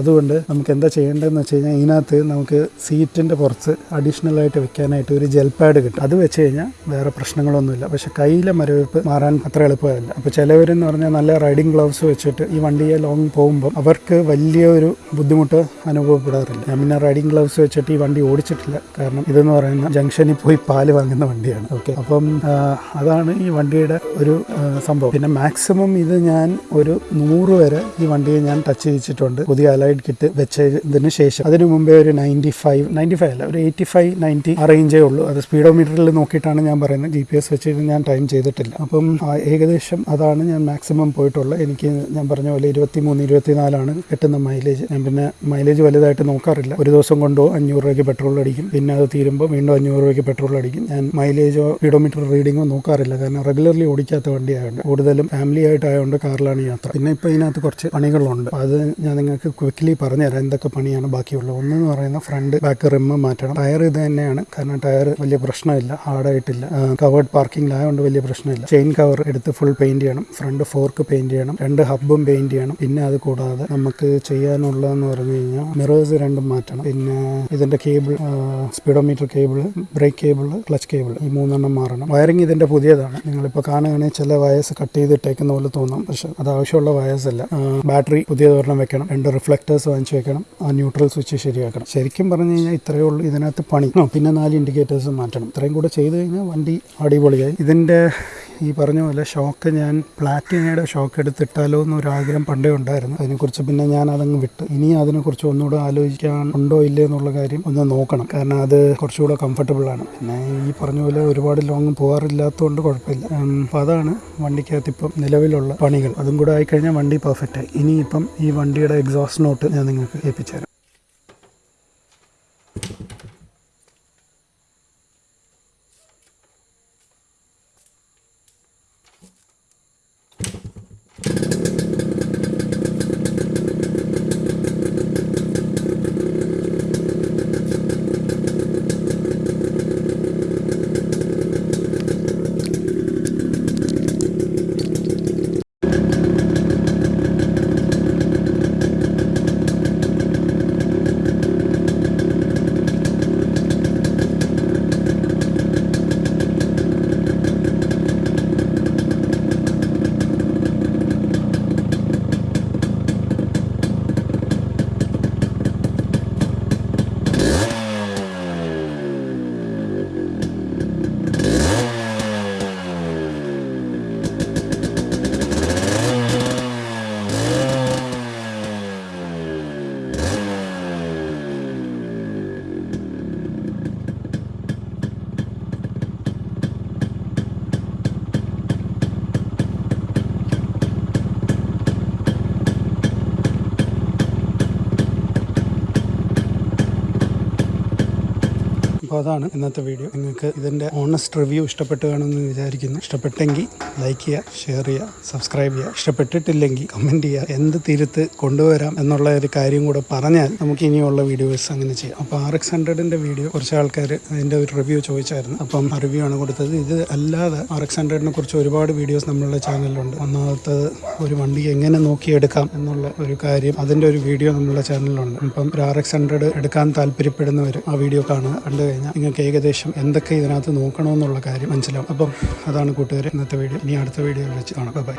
അതുകൊണ്ട് നമുക്ക് എന്താ ചെയ്യേണ്ടതെന്ന് വെച്ച് കഴിഞ്ഞാൽ ഇതിനകത്ത് നമുക്ക് സീറ്റിന്റെ പുറത്ത് അഡീഷണലായിട്ട് വെക്കാനായിട്ട് ഒരു ജെൽ പാഡ് കിട്ടും. അത് വെച്ച് കഴിഞ്ഞാൽ വേറെ പ്രശ്നങ്ങളൊന്നുമില്ല. പക്ഷെ കയ്യിലെ മരവിപ്പ് മാറാൻ അത്ര എളുപ്പമല്ല. അപ്പോൾ ചിലവരെന്ന് പറഞ്ഞാൽ നല്ല റൈഡിങ് ഗ്ലൗസ് വെച്ചിട്ട് ഈ വണ്ടിയെ ലോങ് പോകുമ്പോൾ അവർക്ക് വലിയ ഒരു ബുദ്ധിമുട്ട് അനുഭവപ്പെടാറില്ല. ഞാൻ പിന്നെ റൈഡിങ് ഗ്ലൗസ് വെച്ചിട്ട് ഈ വണ്ടി ഓടിച്ചിട്ടില്ല. കാരണം ഇതെന്ന് പറയുന്ന ജംഗ്ഷനിൽ പോയി പാൽ വാങ്ങുന്ന വണ്ടിയാണ്. ഓക്കെ. അപ്പം അതാണ് ഈ വണ്ടിയുടെ ഒരു സംഭവം. പിന്നെ മാക്സിമം ഇത് ഞാൻ ഒരു നൂറ് വരെ ഈ വണ്ടിയെ ഞാൻ ടച്ച് ചെയ്യിച്ചിട്ടുണ്ട് പുതിയ അലൈഡ് കിറ്റ് വെച്ചതിന് ശേഷം. അതിനു മുമ്പേ ഒരു നയന്റി ഫൈവ് നയന്റി ഫൈവ് അല്ല ഒരു എയ്റ്റി ഫൈവ് നയന്റി ആ റേഞ്ചേ ഉള്ളൂ. അത് സ്പീഡോ മീറ്ററിൽ നോക്കിയിട്ടാണ് ഞാൻ പറയുന്നത്. ജി പി എസ് വെച്ചിട്ട് ഞാൻ ടൈം ചെയ്തിട്ടില്ല. അപ്പം ഏകദേശം അതാണ് ഞാൻ മാക്സിമം പോയിട്ടുള്ളത്. എനിക്ക് ഞാൻ പറഞ്ഞ പോലെ ഇരുപത്തി മൂന്ന് ഇരുപത്തി നാലാണ് കിട്ടുന്ന മൈലേജ് ഞാൻ പിന്നെ മൈലേജ് വലുതായിട്ട് നോക്കാറില്ല. ഒരു ദിവസം കൊണ്ടോ അഞ്ഞൂറ് രൂപയ്ക്ക് പെട്രോൾ അടിക്കും. പിന്നെ അത് തീരുമ്പോൾ വീണ്ടും അഞ്ഞൂറ് രൂപയ്ക്ക് പെട്രോൾ അടിക്കും. ഞാൻ മൈലേജോ സ്പീഡോമീറ്റർ റീഡിങ്ങോ നോക്കാറില്ല. കാരണം റെഗുലർലി ഓടിക്കാത്ത വണ്ടിയായതുകൊണ്ട് കൂടുതലും ഫാമിലി ആയിട്ടായതുകൊണ്ട് കാറിലാണ് യാത്ര. പിന്നെ ഇപ്പോൾ ഇതിനകത്ത് കുറച്ച് പണികളുണ്ട്. അത് ഞാൻ നിങ്ങൾക്ക് ക്വിക്ക്ലി പറഞ്ഞുതരാം. എന്തൊക്കെ പണിയാണ് ബാക്കിയുള്ളത്. ഒന്നെന്ന് പറയുന്ന ഫ്രണ്ട് ബാക്ക് റിമ്മ് മാറ്റണം. ടയർ ഇത് തന്നെയാണ്. കാരണം ടയർ വലിയ പ്രശ്നമില്ല. ഹാർഡായിട്ടില്ല. കവേർഡ് പാർക്കിംഗിലായതുകൊണ്ട് വലിയ പ്രശ്നമില്ല. ചെയിൻ കവർ എടുത്ത് ഫുൾ പെയിന്റ് ചെയ്യണം. ഫ്രണ്ട് ഫോർക്ക് പെയിന്റ് ചെയ്യണം. രണ്ട് ഹബ്ബും പെയിന്റ് ചെയ്യണം. പിന്നെ അത് കൂടാതെ നമുക്ക് ചെയ്യാനുള്ളതെന്ന് പറഞ്ഞു കഴിഞ്ഞാൽ മിറേഴ്സ് രണ്ടും മാറ്റണം. പിന്നെ ഇതിന്റെ cable speedometer cable brake cable clutch cable ഈ മൂന്നെണ്ണം മാറണം. വയറിംഗ് ഇതിന്റെ പുതിയതാണ്. നിങ്ങളിപ്പോൾ കാണുകയാണെങ്കിൽ ചില വയസ്സ് കട്ട് ചെയ്തിട്ടേക്കുന്ന പോലെ തോന്നാം. പക്ഷെ അത് ആവശ്യമുള്ള വയസ്സല്ല ബാറ്ററി പുതിയതൊരെണ്ണം വെക്കണം. രണ്ട് റിഫ്ലക്ടേഴ്സ് വാങ്ങിച്ചു വെക്കണം. ആ ന്യൂട്രൽ സ്വിച്ച് ശരിയാക്കണം. ശരിക്കും പറഞ്ഞു കഴിഞ്ഞാൽ ഇത്രയേ ഉള്ളൂ ഇതിനകത്ത് പണി. പിന്നെ നാല് ഇൻഡിക്കേറ്റേഴ്സ് മാറ്റണം. ഇത്രയും കൂടെ ചെയ്ത് കഴിഞ്ഞാൽ വണ്ടി അടിപൊളിയായി. ഇതിന്റെ ഈ പറഞ്ഞ പോലെ ഷോക്ക് ഞാൻ പ്ലാറ്റിനയുടെ ഷോക്ക് എടുത്തിട്ടാലോ എന്നൊരാഗ്രഹം പണ്ടേ ഉണ്ടായിരുന്നു. അതിനെക്കുറിച്ച് പിന്നെ ഞാൻ അതങ്ങ് വിട്ട്. ഇനി അതിനെക്കുറിച്ച് ഒന്നുകൂടെ ആലോചിക്കാൻ ഉണ്ടോ ഇല്ലേ എന്നുള്ള കാര്യം ഒന്ന് നോക്കണം. കാരണം അത് കുറച്ചുകൂടെ കംഫർട്ടബിൾ ആണ്. പിന്നെ ഈ പറഞ്ഞ പോലെ ഒരുപാട് ലോങ് പോകാറില്ലാത്തതുകൊണ്ട് കുഴപ്പമില്ല. അപ്പം അതാണ് വണ്ടിക്കകത്ത് ഇപ്പം നിലവിലുള്ള പണികൾ. അതും കൂടെ ആയിക്കഴിഞ്ഞാൽ വണ്ടി പെർഫെക്റ്റ് ആയി. ഇനിയിപ്പം ഈ വണ്ടിയുടെ എക്സോസ്റ്റ് നോട്ട് ഞാൻ നിങ്ങൾക്ക് ഏൽപ്പിച്ചു അപ്പോൾ അതാണ് ഇന്നത്തെ വീഡിയോ നിങ്ങൾക്ക് ഇതിന്റെ ഓണസ്റ്റ് റിവ്യൂ ഇഷ്ടപ്പെട്ട് കാണുമെന്ന് വിചാരിക്കുന്നു. ഇഷ്ടപ്പെട്ടെങ്കിൽ ലൈക്ക് ചെയ്യുക ഷെയർ ചെയ്യുക സബ്സ്ക്രൈബ് ചെയ്യുക. ഇഷ്ടപ്പെട്ടിട്ടില്ലെങ്കിൽ കമന്റ് ചെയ്യുക. എന്ത് തിരുത്ത് കൊണ്ടുവരാം എന്നുള്ള ഒരു കാര്യം കൂടെ പറഞ്ഞാൽ നമുക്ക് ഇനിയുള്ള വീഡിയോസ് അങ്ങനെ ചെയ്യാം. അപ്പോൾ ആർ എക്സ് ഹൺഡ്രഡിന്റെ വീഡിയോ കുറച്ച് ആൾക്കാർ അതിന്റെ ഒരു റിവ്യൂ ചോദിച്ചായിരുന്നു. അപ്പം റിവ്യൂ ആണ് കൊടുത്തത്. ഇത് അല്ലാതെ ആർ എക്സ് ഹൺഡ്രഡിനെ കുറിച്ച് ഒരുപാട് വീഡിയോസ് നമ്മളുടെ ചാനലിലുണ്ട് ഒന്നാമത്തത് ഒരു വണ്ടി എങ്ങനെ നോക്കിയെടുക്കാം എന്നുള്ള ഒരു കാര്യം അതിന്റെ ഒരു വീഡിയോ നമ്മളുടെ ചാനലിലുണ്ട് അപ്പം ഒരു ആർ എക്സ് ഹൺഡ്രഡ് എടുക്കാൻ താല്പര്യപ്പെടുന്നവർ ആ വീഡിയോ കാണുക. കണ്ടു കഴിഞ്ഞാൽ നിങ്ങൾക്ക് ഏകദേശം എന്തൊക്കെ ഇതിനകത്ത് നോക്കണമെന്നുള്ള കാര്യം മനസ്സിലാവും. അപ്പം അതാണ് കൂട്ടുകാർ ഇന്നത്തെ വീഡിയോ. ഇനി അടുത്ത വീഡിയോ വെച്ച് കാണാം. ബൈ